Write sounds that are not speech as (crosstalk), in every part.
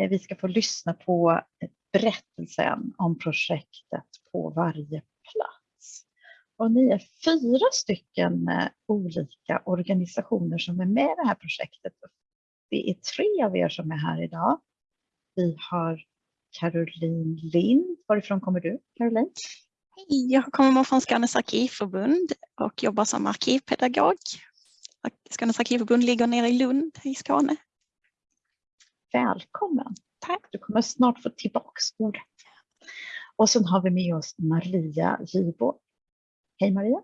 Eh, vi ska få lyssna på berättelsen om projektet på varje plats. Och ni är fyra stycken eh, olika organisationer som är med i det här projektet. Det är tre av er som är här idag. Vi har Caroline Lind. Varifrån kommer du, Caroline? Hej, jag kommer från Skånes arkivförbund och jobbar som arkivpedagog. Skånes arkivförbund ligger nere i Lund i Skåne. Välkommen! Tack, du kommer snart få tillbaks ordet. Och sen har vi med oss Maria Giborg. Hej Maria!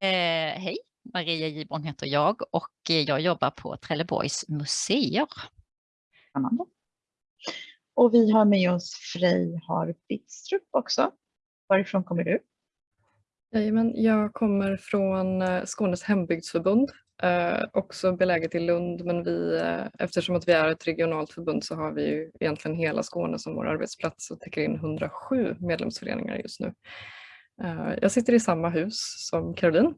Eh, hej, Maria Giborn heter jag och jag jobbar på Trelleborgs museer. Spännande. Och vi har med oss Frej Har Bittstrup också. Varifrån kommer du? Jajamän, jag kommer från eh, Skånes hembygdsförbund, Eh, också beläget i Lund men vi, eh, eftersom att vi är ett regionalt förbund så har vi ju egentligen hela Skåne som vår arbetsplats och täcker in 107 medlemsföreningar just nu. Eh, jag sitter i samma hus som Caroline.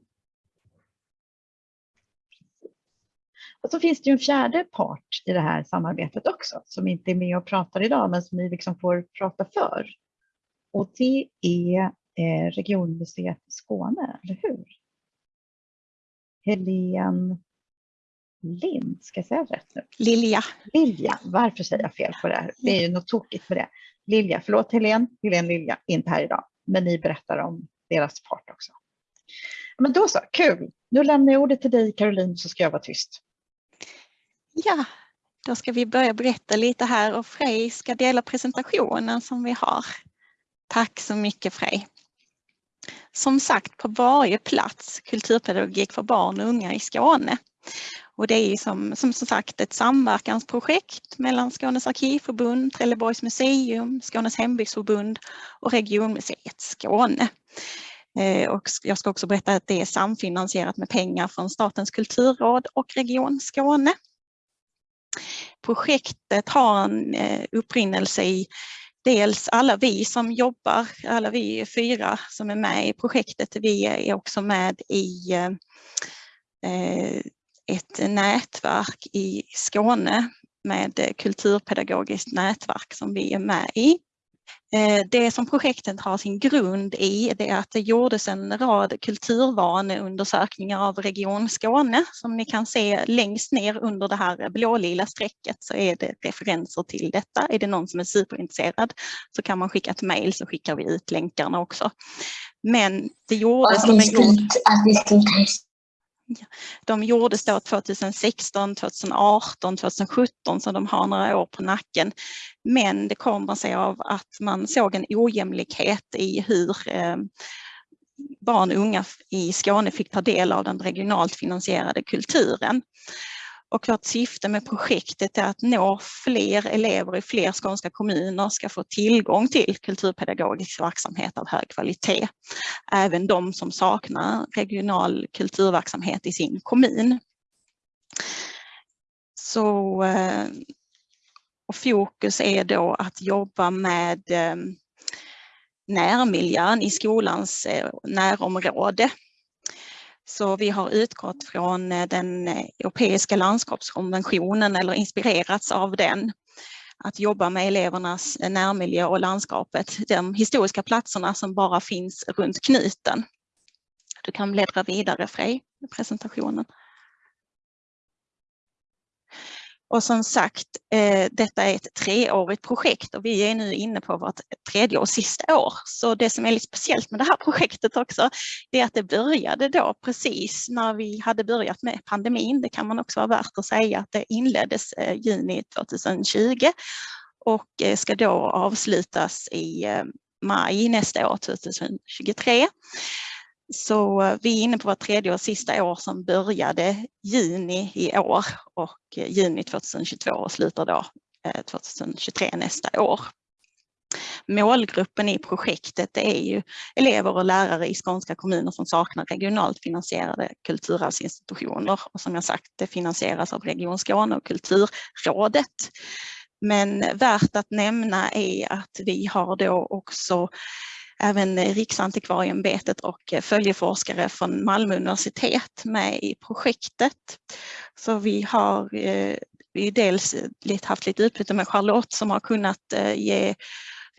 Och så finns det ju en fjärde part i det här samarbetet också som inte är med och pratar idag men som ni liksom får prata för. Och det är eh, Regionmuseet Skåne, eller hur? Helene Lind, ska jag säga rätt nu? Lilja. Lilja, varför säger jag fel på det här? Det är ju något tokigt med det. Lilja, förlåt Helene, Helene Lilja, inte här idag, men ni berättar om deras part också. Men då så, kul! Nu lämnar jag ordet till dig Caroline så ska jag vara tyst. Ja, då ska vi börja berätta lite här och Frej ska dela presentationen som vi har. Tack så mycket Frej. Som sagt på varje plats kulturpedagogik för barn och unga i Skåne. Och det är som, som sagt ett samverkansprojekt mellan Skånes arkivförbund, Trelleborgs museum, Skånes hembygdsförbund och Regionmuseet Skåne. Eh, och jag ska också berätta att det är samfinansierat med pengar från Statens kulturråd och Region Skåne. Projektet har en eh, upprinnelse i dels alla vi som jobbar, alla vi fyra som är med i projektet, vi är också med i eh, ett nätverk i Skåne med kulturpedagogiskt nätverk som vi är med i. Eh, det som projektet har sin grund i det är att det gjordes en rad kulturvaneundersökningar av Region Skåne. Som ni kan se längst ner under det här blålila strecket så är det referenser till detta. Är det någon som är superintresserad så kan man skicka ett mejl så skickar vi ut länkarna också. Men det gjordes som en god... De gjordes då 2016, 2018, 2017 så de har några år på nacken. Men det kommer sig av att man såg en ojämlikhet i hur eh, barn och unga i Skåne fick ta del av den regionalt finansierade kulturen. Och vårt syfte med projektet är att nå fler elever i fler skånska kommuner ska få tillgång till kulturpedagogisk verksamhet av hög kvalitet. Även de som saknar regional kulturverksamhet i sin kommun. Så eh, och fokus är då att jobba med eh, närmiljön i skolans eh, närområde så vi har utgått från eh, den eh, europeiska landskapskonventionen eller inspirerats av den. Att jobba med elevernas eh, närmiljö och landskapet, de historiska platserna som bara finns runt knuten. Du kan bläddra vidare Frej, i presentationen. Och som sagt, eh, detta är ett treårigt projekt och vi är nu inne på vårt tredje och sista år. Så det som är lite speciellt med det här (laughs) projektet också, det är att det började då precis när vi hade börjat med pandemin. Det kan man också vara värt att säga att det inleddes eh, juni 2020 och eh, ska då avslutas i maj nästa år, 2023. Så eh, vi är inne på vårt tredje och sista år som började juni i år och eh, juni 2022 och slutar då 2023 nästa år. Målgruppen i projektet är ju elever och lärare i skånska kommuner som saknar regionalt finansierade kulturarvsinstitutioner och som jag sagt det finansieras av Region Skåne och Kulturrådet. Men värt att nämna är att vi har då också även Riksantikvarieämbetet och eh, följeforskare från Malmö universitet med i projektet. Så vi har eh, vi dels haft lite utbyte med Charlotte som har kunnat eh, ge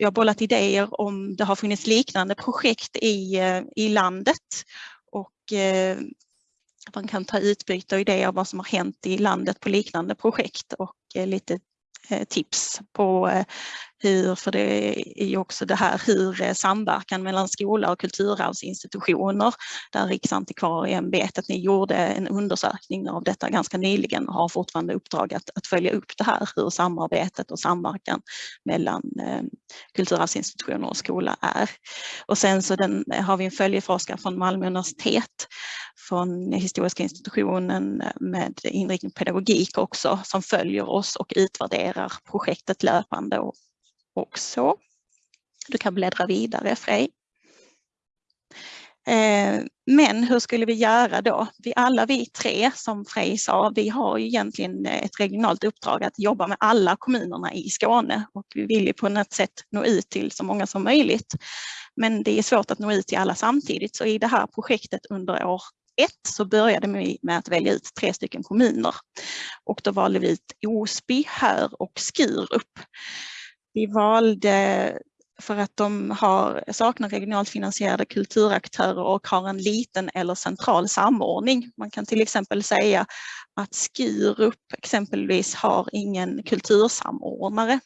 vi har bollat idéer om det har funnits liknande projekt i, i landet och man kan ta utbyte och idéer om vad som har hänt i landet på liknande projekt och lite tips på hur, för det är ju också det här hur eh, samverkan mellan skola och kulturarvsinstitutioner, där Riksantikvarieämbetet, ni gjorde en undersökning av detta ganska nyligen och har fortfarande uppdrag att, att följa upp det här, hur samarbetet och samverkan mellan eh, kulturarvsinstitutioner och skola är. Och sen så den, har vi en följeforskare från Malmö universitet, från Historiska institutionen eh, med inriktning pedagogik också, som följer oss och utvärderar projektet löpande och också. Du kan bläddra vidare Frej. Eh, men hur skulle vi göra då? Vi, alla vi tre, som Frej sa, vi har ju egentligen ett regionalt uppdrag att jobba med alla kommunerna i Skåne och vi vill ju på något sätt nå ut till så många som möjligt. Men det är svårt att nå ut till alla samtidigt så i det här projektet under år ett så började vi med att välja ut tre stycken kommuner och då valde vi ut Osby, Hör och Skurup. Vi valde för att de har, saknar regionalt finansierade kulturaktörer och har en liten eller central samordning. Man kan till exempel säga att Skurup exempelvis har ingen kultursamordnare.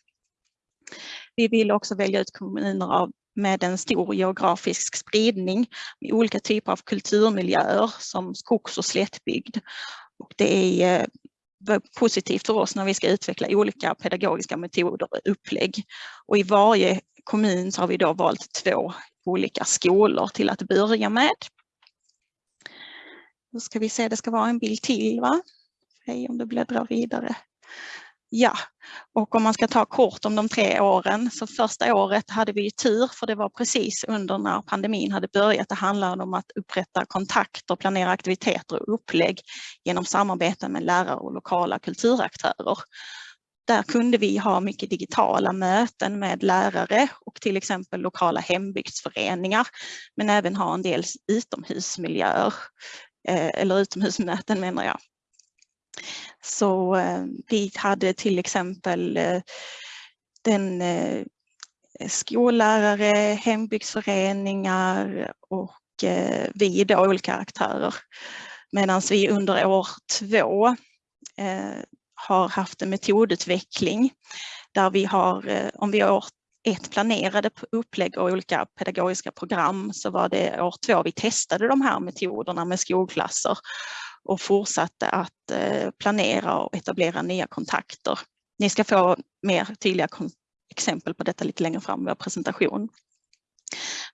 Vi vill också välja ut kommuner av, med en stor geografisk spridning med olika typer av kulturmiljöer som skogs och slättbygd. Och det är eh, positivt för oss när vi ska utveckla olika pedagogiska metoder och upplägg. Och i varje kommun så har vi då valt två olika skolor till att börja med. Då ska vi se, det ska vara en bild till va? Hej om du bläddrar vidare. Ja, och om man ska ta kort om de tre åren så första året hade vi tur för det var precis under när pandemin hade börjat. Det handlade om att upprätta kontakter, planera aktiviteter och upplägg genom samarbete med lärare och lokala kulturaktörer. Där kunde vi ha mycket digitala möten med lärare och till exempel lokala hembygdsföreningar men även ha en del utomhusmiljöer eh, eller utomhusmöten menar jag. Så eh, vi hade till exempel eh, den eh, skollärare, hembygdsföreningar och eh, vi då olika aktörer. Medan vi under år två eh, har haft en metodutveckling där vi har, eh, om vi år ett planerade upplägg och olika pedagogiska program så var det år två vi testade de här metoderna med skolklasser och fortsatte att eh, planera och etablera nya kontakter. Ni ska få mer tydliga exempel på detta lite längre fram i vår presentation.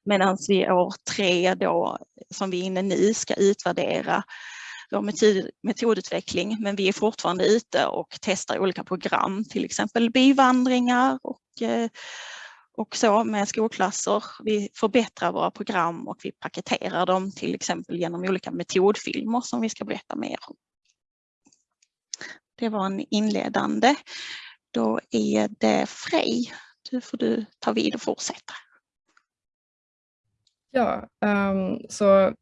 Medan vi år tre då, som vi är inne nu, ska utvärdera vår metod, metodutveckling men vi är fortfarande ute och testar olika program, till exempel byvandringar och eh, och så med skolklasser. Vi förbättrar våra program och vi paketerar dem till exempel genom olika metodfilmer som vi ska berätta mer om. Det var en inledande. Då är det Frej. Du får du ta vid och fortsätta. Ja, um, så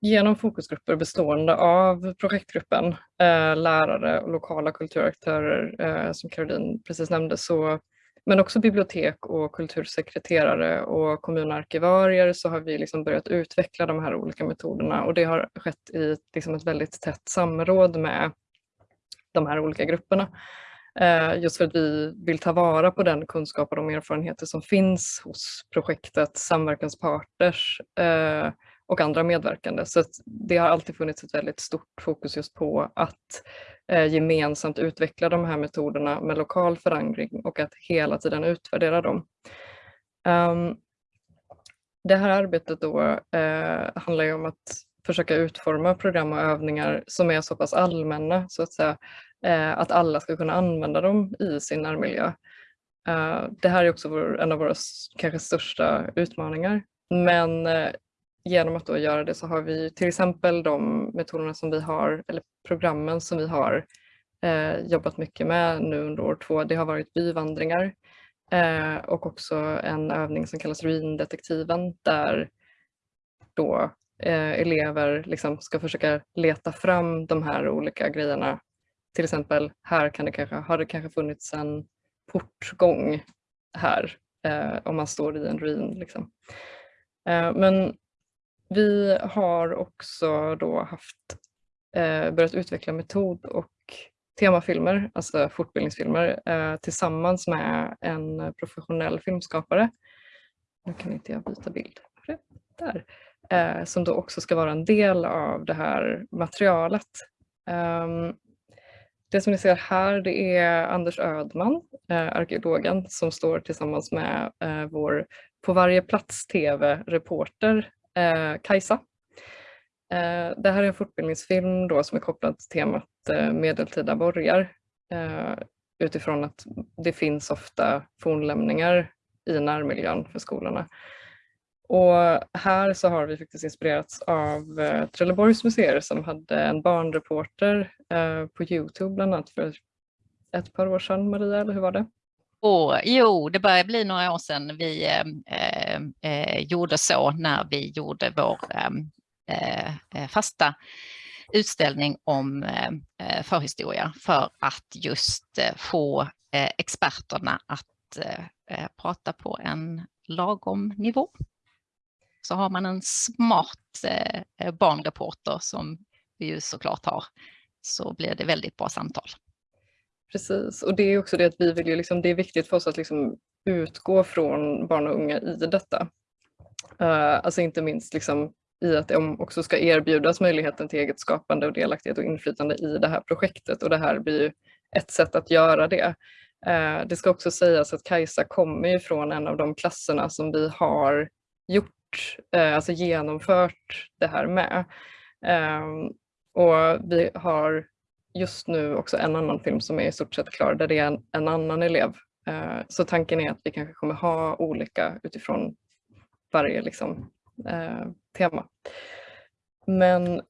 genom fokusgrupper bestående av projektgruppen, eh, lärare och lokala kulturaktörer eh, som Caroline precis nämnde så men också bibliotek och kultursekreterare och kommunarkivarier så har vi liksom börjat utveckla de här olika metoderna och det har skett i liksom ett väldigt tätt samråd med de här olika grupperna. Eh, just för att vi vill ta vara på den kunskap och de erfarenheter som finns hos projektet, samverkanspartners eh, och andra medverkande. Så det har alltid funnits ett väldigt stort fokus just på att eh, gemensamt utveckla de här metoderna med lokal förankring och att hela tiden utvärdera dem. Um, det här arbetet då eh, handlar ju om att försöka utforma program och övningar som är så pass allmänna så att säga eh, att alla ska kunna använda dem i sin närmiljö. Eh, det här är också vår, en av våra kanske största utmaningar. Men eh, genom att då göra det så har vi till exempel de metoderna som vi har, eller programmen som vi har eh, jobbat mycket med nu under år två. Det har varit byvandringar eh, och också en övning som kallas ruindetektiven där då eh, elever liksom ska försöka leta fram de här olika grejerna till exempel här kan det kanske, har det kanske funnits en portgång här eh, om man står i en ruin. Liksom. Eh, men vi har också då haft, eh, börjat utveckla metod och temafilmer, alltså fortbildningsfilmer, eh, tillsammans med en professionell filmskapare. Nu kan inte jag byta bild. Där. Eh, som då också ska vara en del av det här materialet. Um, det som ni ser här det är Anders Ödman, eh, arkeologen, som står tillsammans med eh, vår På varje plats TV-reporter eh, Kajsa. Eh, det här är en fortbildningsfilm då som är kopplad till temat eh, medeltida borgar eh, utifrån att det finns ofta fornlämningar i närmiljön för skolorna. Och här så har vi faktiskt inspirerats av eh, Trelleborgs museer som hade en barnreporter eh, på Youtube bland annat för ett par år sedan. Maria, eller hur var det? Oh, jo, det börjar bli några år sedan vi eh, eh, eh gjorde så när vi gjorde vår ehm, eh, eh, fasta utställning om eh, förhistoria för att just få experterna att prata på en lagom nivå så har man en smart eh, barnreporter som vi ju såklart har så blir det väldigt bra samtal. Precis, och det är också det att vi vill ju liksom, det är viktigt för oss att liksom utgå från barn och unga i detta. Uh, alltså inte minst liksom i att de också ska erbjudas möjligheten till eget skapande och delaktighet och inflytande i det här projektet och det här blir ju ett sätt att göra det. Uh, det ska också sägas att Kajsa kommer ju från en av de klasserna som vi har gjort uh, alltså genomfört det här med. Ehm, och vi har just nu också en annan film som är i stort sett klar där det är en, en annan elev. Eh, så tanken är att vi kanske kommer ha olika utifrån varje liksom, eh, tema. Men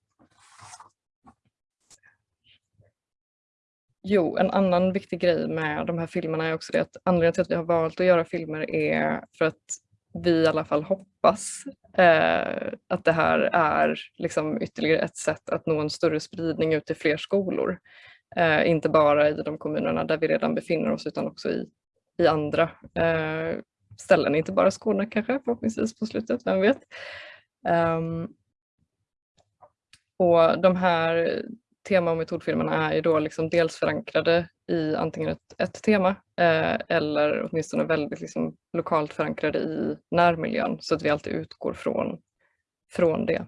Jo, en annan viktig grej med de här filmerna är också det att anledningen till att vi har valt att göra filmer är för att vi i alla fall hoppas eh, att det här är liksom ytterligare ett sätt att nå en större spridning ut till fler skolor. Eh, inte bara i de kommunerna där vi redan befinner oss utan också i, i andra eh, ställen, inte bara Skåne kanske förhoppningsvis på slutet, vem vet. Um, och de här tema och metodfilmerna är ju då liksom dels förankrade i antingen ett, ett tema eh, eller åtminstone väldigt liksom lokalt förankrade i närmiljön så att vi alltid utgår från, från det.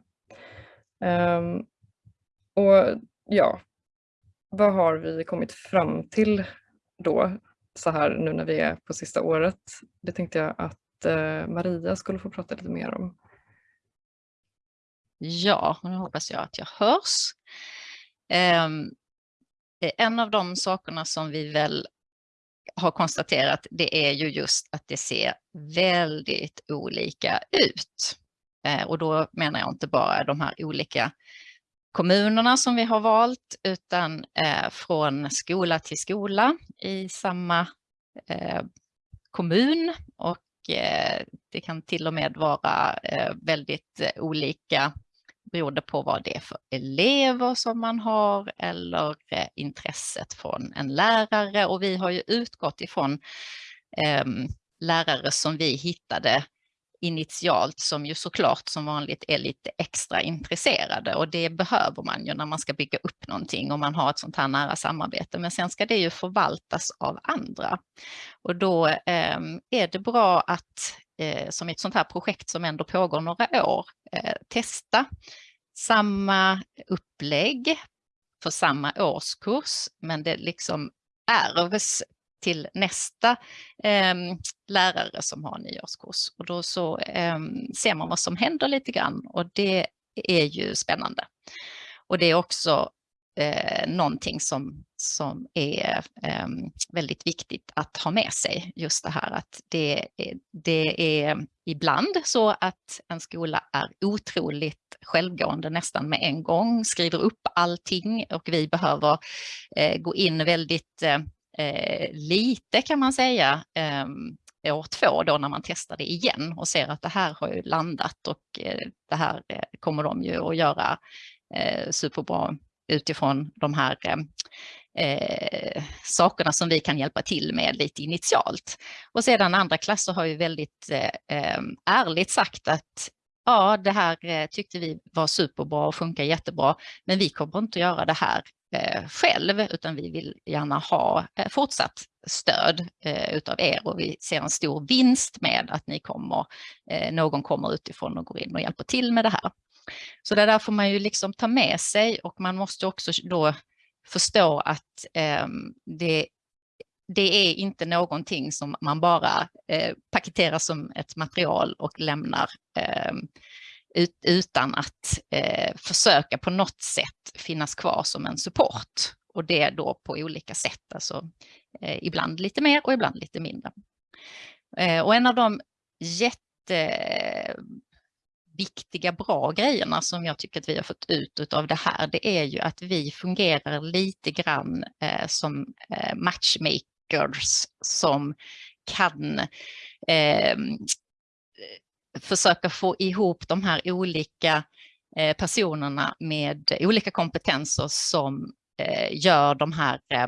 Um, och ja, vad har vi kommit fram till då så här nu när vi är på sista året? Det tänkte jag att eh, Maria skulle få prata lite mer om. Ja, nu hoppas jag att jag hörs. Um, Eh, en av de sakerna som vi väl har konstaterat, det är ju just att det ser väldigt olika ut. Eh, och då menar jag inte bara de här olika kommunerna som vi har valt, utan eh, från skola till skola i samma kommun och det kan till och med vara väldigt olika beroende på vad det är för elever som man har eller eh, intresset från en lärare. Och vi har ju utgått ifrån eh, lärare som vi hittade initialt som ju såklart som vanligt är lite extra intresserade och det behöver man ju när man ska bygga upp någonting och man har ett sånt här nära samarbete. Men sen ska det ju förvaltas av andra och då eh, är det bra att eh, som ett sånt här projekt som ändå pågår några år eh, testa samma upplägg för samma årskurs, men det liksom ärvs till nästa eh, lärare som har en årskurs. Och då så eh, ser man vad som händer lite grann och det är ju spännande. Och det är också eh, någonting som, som är eh, väldigt viktigt att ha med sig. Just det här att det, det är ibland så att en skola är otroligt självgående nästan med en gång, skriver upp allting och vi behöver eh, gå in väldigt eh, eh, lite kan man säga eh, år två då när man testar det igen och ser att det här har ju landat och eh, det här eh, kommer de ju att göra eh, superbra utifrån de här eh, eh, sakerna som vi kan hjälpa till med lite initialt. Och sedan andra klasser har ju väldigt eh, ehm, ärligt sagt att ja, det här eh, tyckte vi var superbra och funkar jättebra, men vi kommer inte att göra det här Eh, själv, utan vi vill gärna ha eh, fortsatt stöd eh, utav er och vi ser en stor vinst med att ni kommer, någon kommer utifrån och går in och hjälper till med det här. Så det där får man ju liksom ta med sig och man måste också då förstå att ehm, det det är inte någonting som man bara eh, paketerar som ett material och lämnar eh, ut, utan att eh, försöka på något sätt finnas kvar som en support. Och det då på olika sätt, alltså eh, ibland lite mer och ibland lite mindre. Eh, och en av de jätteviktiga, bra grejerna som jag tycker att vi har fått ut av det här, det är ju att vi fungerar lite grann eh, som eh, matchmakers som kan eh, försöka få ihop de här olika eh, personerna med olika kompetenser som eh, gör de här eh,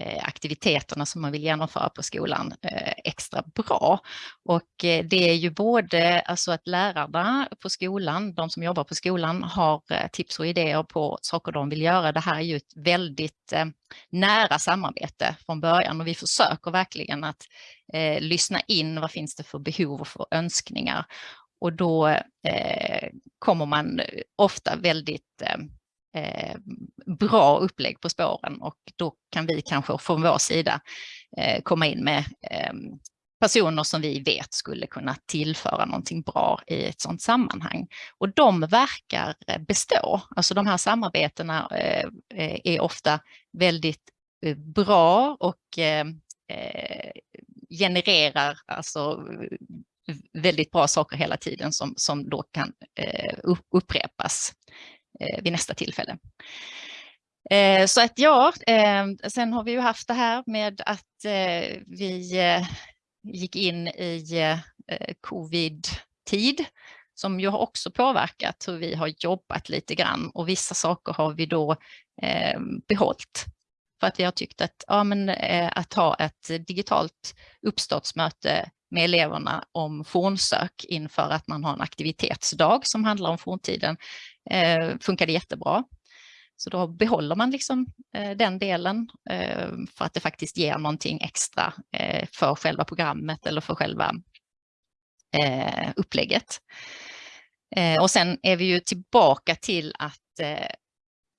Eh, aktiviteterna som man vill genomföra på skolan eh, extra bra. Och eh, det är ju både alltså att lärarna på skolan, de som jobbar på skolan, har tips och idéer på saker de vill göra. Det här är ju ett väldigt nära samarbete från början och vi försöker verkligen att lyssna in vad finns det för behov och för önskningar. Och då kommer man ofta väldigt eh, bra upplägg på spåren och då kan vi kanske från vår sida eh, komma in med eh, personer som vi vet skulle kunna tillföra någonting bra i ett sådant sammanhang. Och de verkar eh, bestå. Alltså de här samarbetena eh, eh, är ofta väldigt bra och genererar alltså väldigt bra saker hela tiden som, som då kan upprepas Eh, vid nästa tillfälle. Eh, så att ja, eh, sen har vi ju haft det här med att eh, vi eh, gick in i covid-tid som ju har också påverkat hur vi har jobbat lite grann och vissa saker har vi då behållit. För att vi har tyckt att, ja, men, att ha ett digitalt uppstartsmöte med eleverna om fornsök inför att man har en aktivitetsdag som handlar om forntiden eh, funkade jättebra. Så då behåller man liksom eh, den delen eh, för att det faktiskt ger någonting extra eh, för själva programmet eller för själva eh, upplägget. Eh, och sen är vi ju tillbaka till att eh,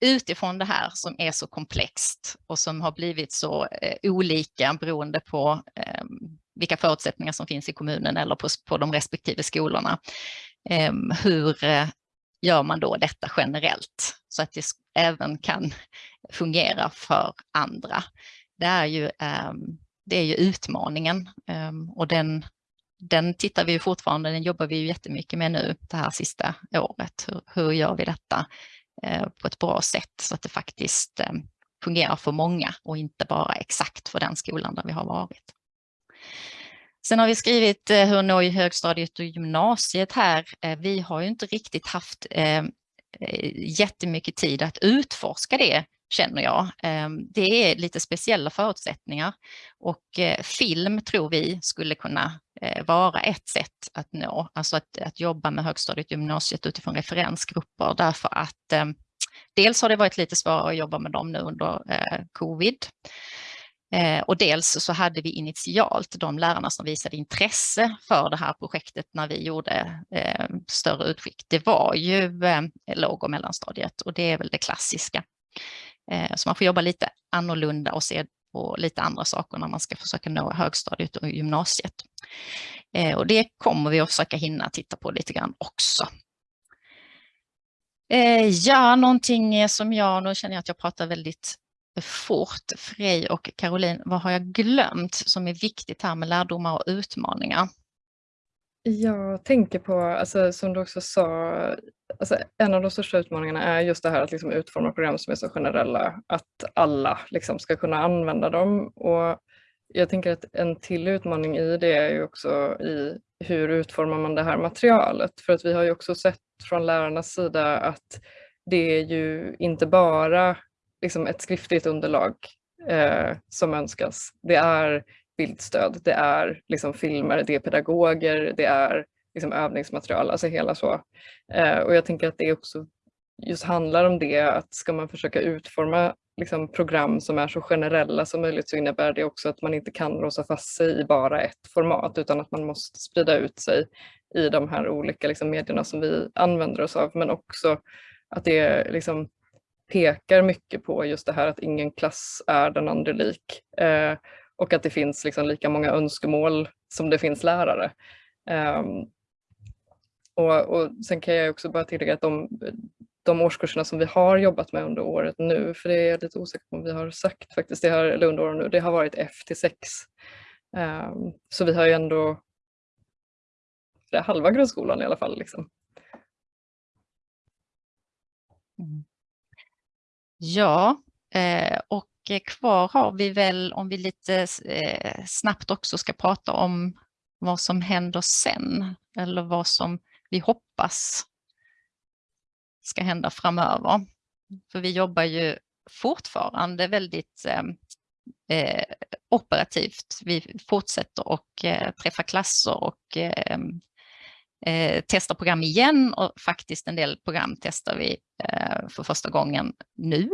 utifrån det här som är så komplext och som har blivit så eh, olika beroende på eh, vilka förutsättningar som finns i kommunen eller på, på de respektive skolorna. hur gör man då detta generellt så att det även kan fungera för andra. Det är ju, ehm, det är ju utmaningen ehm, och den, den tittar vi fortfarande, den jobbar vi ju jättemycket med nu det här sista året. Hur, hur gör vi detta eh, på ett bra sätt så att det faktiskt ehm, fungerar för många och inte bara exakt för den skolan där vi har varit. Sen har vi skrivit eh, hur nå i högstadiet och gymnasiet här. Eh, vi har ju inte riktigt haft eh, jättemycket tid att utforska det känner jag. Ehm, det är lite speciella förutsättningar och film tror vi skulle kunna vara ett sätt att nå, alltså att, att jobba med högstadiet och gymnasiet utifrån referensgrupper därför att ehm, dels har det varit lite svårare att jobba med dem nu under covid Eh, och dels så hade vi initialt de lärarna som visade intresse för det här projektet när vi gjorde eh, större utskick. Det var ju eh, låg och mellanstadiet och det är väl det klassiska. Eh, så man får jobba lite annorlunda och se på lite andra saker när man ska försöka nå högstadiet och gymnasiet. Och det kommer vi att försöka hinna titta på lite grann också. Ja, någonting som jag, nu känner jag att jag pratar väldigt fort. Frej och Caroline, vad har jag glömt som är viktigt här med lärdomar och utmaningar? Jag tänker på, alltså, som du också sa, alltså, en av de största utmaningarna är just det här att liksom, utforma program som är så generella att alla liksom, ska kunna använda dem. Och jag tänker att en till utmaning i det är ju också i hur utformar man det här materialet? För att vi har ju också sett från lärarnas sida att det är ju inte bara liksom ett skriftligt underlag eh, som önskas. Det är bildstöd, det är liksom filmer, det är pedagoger, det är liksom övningsmaterial, alltså hela så. Eh, och jag tänker att det också just handlar om det, att ska man försöka utforma liksom, program som är så generella som möjligt så innebär det också att man inte kan låsa fast sig i bara ett format utan att man måste sprida ut sig i de här olika liksom, medierna som vi använder oss av men också att det liksom, pekar mycket på just det här att ingen klass är den andra lik eh, och att det finns liksom, lika många önskemål som det finns lärare. Eh, och, och Sen kan jag också bara tillägga att de, de årskurserna som vi har jobbat med under året nu, för det är jag lite osäker på om vi har sagt faktiskt, det har, eller under året nu, det har varit F till 6. Eh, så vi har ju ändå det halva grundskolan i alla fall. Liksom. Mm. Ja, eh, och kvar har vi väl, om vi lite eh, snabbt också ska prata om vad som händer sen, eller vad som vi hoppas ska hända framöver. För vi jobbar ju fortfarande väldigt eh, eh operativt. Vi fortsätter att eh, träffa klasser och eh, eh, testa program igen och faktiskt en del program testar vi eh, för första gången nu.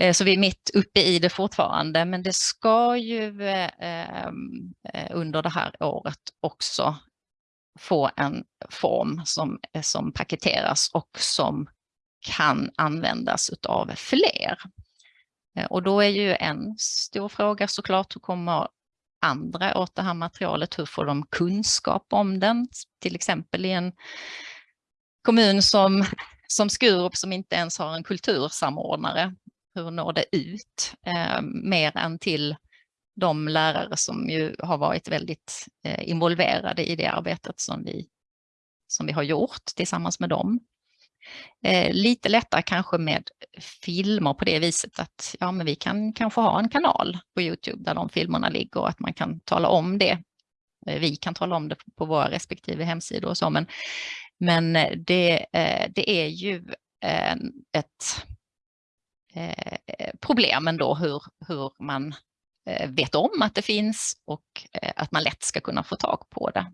Eh, så vi är mitt uppe i det fortfarande, men det ska ju eh, eh under det här året också få en form som, eh, som paketeras och som kan användas av fler. Eh, och då är ju en stor fråga såklart, hur kommer andra åt det här materialet? Hur får de kunskap om den? Till exempel i en kommun som, som Skurup som inte ens har en kultursamordnare. Hur når det ut eh, mer än till de lärare som ju har varit väldigt eh, involverade i det arbetet som vi, som vi har gjort tillsammans med dem. Eh, lite lättare kanske med filmer på det viset att ja, men vi kan kanske ha en kanal på Youtube där de filmerna ligger och att man kan tala om det. Eh, vi kan tala om det på våra respektive hemsidor och så, men, men eh, det, eh, det är ju ett problem ändå hur, hur man vet om att det finns och att man lätt ska kunna få tag på det.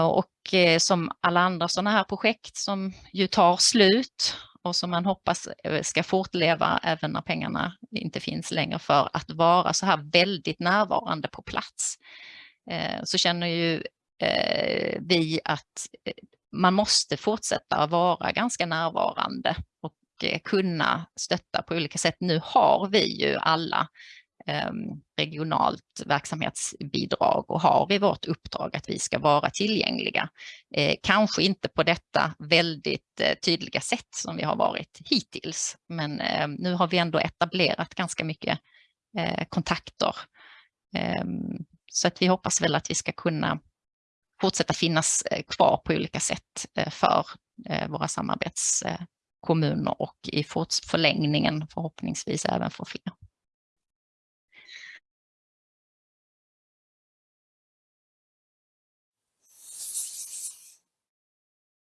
Och som alla andra sådana här projekt som ju tar slut och som man hoppas eh, ska fortleva även när pengarna inte finns längre för att vara så här väldigt närvarande på plats. Eh, så känner ju eh, vi att man måste fortsätta vara ganska närvarande och kunna stötta på olika sätt. Nu har vi ju alla Ehm, regionalt verksamhetsbidrag och har i vårt uppdrag att vi ska vara tillgängliga. Eh, kanske inte på detta väldigt eh, tydliga sätt som vi har varit hittills, men ehm, nu har vi ändå etablerat ganska mycket eh, kontakter. Ehm, så att vi hoppas väl att vi ska kunna fortsätta finnas kvar på olika sätt för våra samarbetskommuner och i förlängningen förhoppningsvis även för fler.